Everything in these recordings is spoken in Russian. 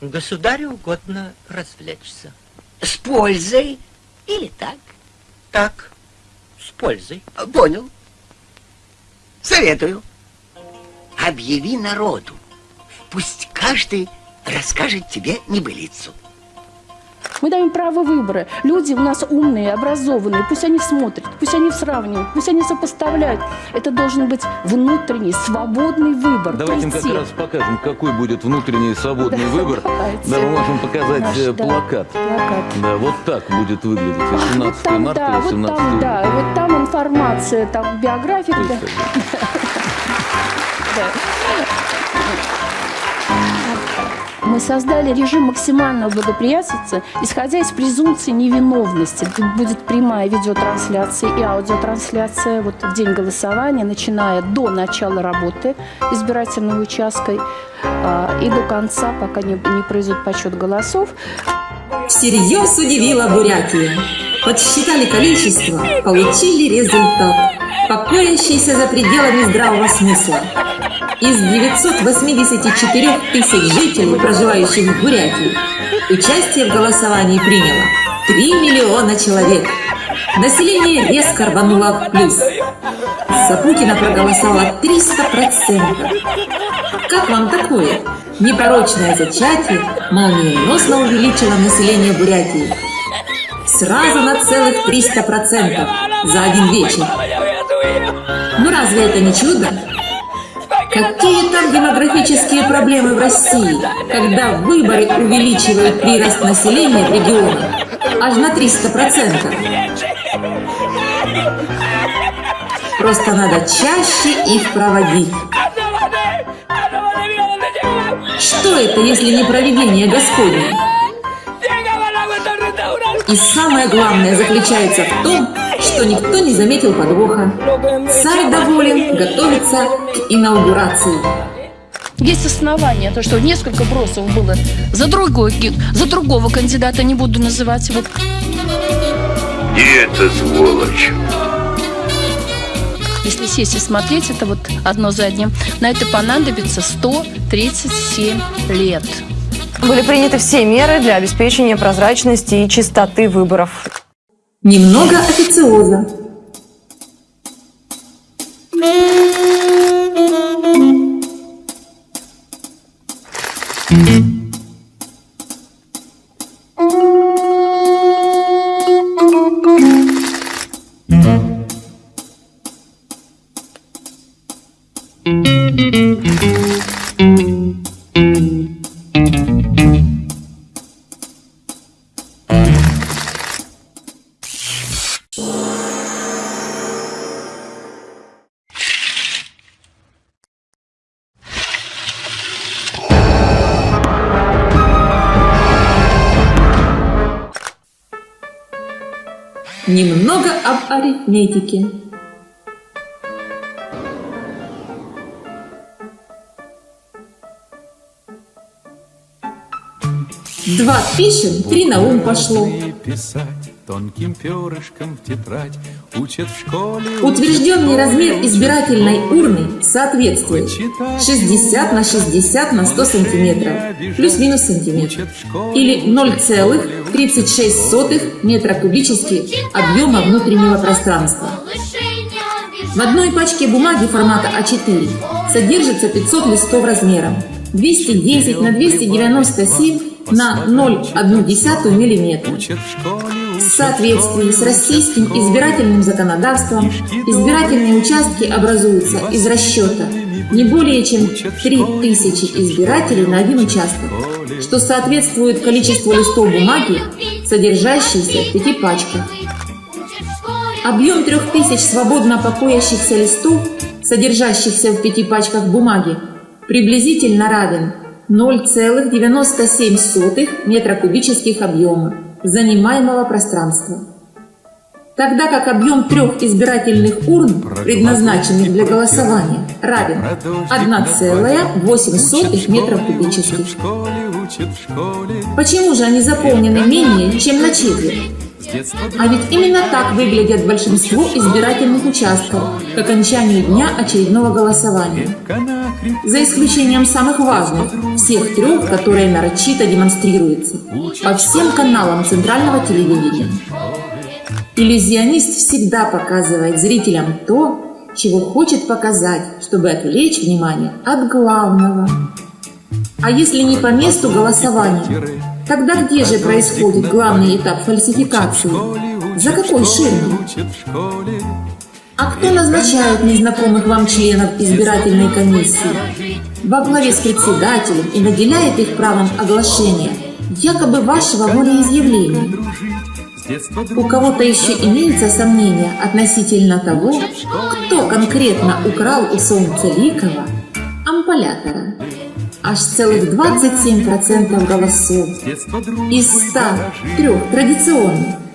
Государю угодно развлечься. С пользой или так? Так, с пользой. Понял. Советую. Объяви народу. Пусть каждый расскажет тебе небылицу. Мы даем право выбора. Люди у нас умные, образованные. Пусть они смотрят, пусть они сравнивают, пусть они сопоставляют. Это должен быть внутренний, свободный выбор. Давайте им как раз покажем, какой будет внутренний свободный да, выбор. Давайте. Да, мы можем показать Наш, э, плакат. Да, плакат. Да, вот так будет выглядеть. 18 вот там, марта, да, 18 вот там, да, вот там информация, там биография. Да. Мы создали режим максимального благоприятствия, исходя из презумпции невиновности. Будет прямая видеотрансляция и аудиотрансляция вот в день голосования, начиная до начала работы избирательного участка а, и до конца, пока не, не произойдет подсчет голосов. Всерьез удивила Бурятия. Подсчитали количество, получили результат, покоящийся за пределами здравого смысла. Из 984 тысяч жителей, проживающих в Бурятии, участие в голосовании приняло 3 миллиона человек. Население резко рвануло в плюс. Сапутина проголосовала 300%. Как вам такое? Непророчное зачатие молниеносно увеличило население Бурятии. Сразу на целых 300% за один вечер. Ну разве это не чудо? Какие там демографические проблемы в России, когда выборы увеличивают прирост населения в регионах аж на 300%? Просто надо чаще их проводить. Что это, если не проведение Господне? И самое главное заключается в том, что никто не заметил подвоха. Царь доволен, готовится к инаугурации. Есть основания, то, что несколько бросов было за, другой, за другого кандидата, не буду называть его. И это сволочь. Если сесть и смотреть, это вот одно за одним, на это понадобится 137 лет. Были приняты все меры для обеспечения прозрачности и чистоты выборов. Немного официоза. Немного об арифметике. Два пишем, три на ум пошло. Тонким перышком в тетрадь учат в школе. Утвержденный размер избирательной урны соответствует 60 на 60 на 100 сантиметров, плюс-минус сантиметр, или 0,36 метра кубических объема внутреннего пространства. В одной пачке бумаги формата А4 содержится 500 листов размером 210 на 297 на 0,1 мм. В соответствии с российским избирательным законодавством избирательные участки образуются из расчета не более чем 3000 избирателей на один участок, что соответствует количеству листов бумаги, содержащейся в пяти пачках. Объем 3000 свободно покоящихся листов, содержащихся в пяти пачках бумаги, приблизительно равен 0,97 метра кубических объема занимаемого пространства. Тогда как объем трех избирательных урн, предназначенных для голосования, равен 1,8 метров кубических. Почему же они заполнены менее, чем на четверть? А ведь именно так выглядят большинство избирательных участков к окончанию дня очередного голосования. За исключением самых важных, всех трех, которые нарочито демонстрируются по всем каналам центрального телевидения. Иллюзионист всегда показывает зрителям то, чего хочет показать, чтобы отвлечь внимание от главного. А если не по месту голосования, тогда где же происходит главный этап фальсификации? За какой ширмой? А кто назначает незнакомых вам членов избирательной комиссии? Во главе с председателем и наделяет их правом оглашения якобы вашего волеизъявления. У кого-то еще имеется сомнение относительно того, кто конкретно украл у Солнца Ликова ампулятора. Аж целых 27% голосов из 103 традиционных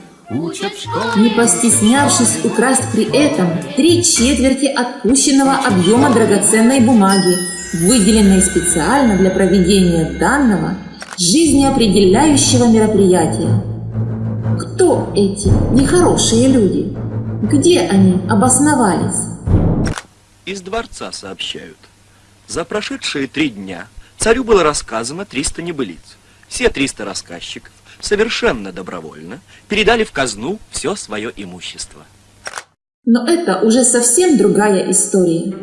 не постеснявшись украсть при этом три четверти отпущенного объема драгоценной бумаги, выделенной специально для проведения данного жизнеопределяющего мероприятия. Кто эти нехорошие люди? Где они обосновались? Из дворца сообщают. За прошедшие три дня царю было рассказано 300 небылиц. Все 300 рассказчиков совершенно добровольно передали в казну все свое имущество. Но это уже совсем другая история.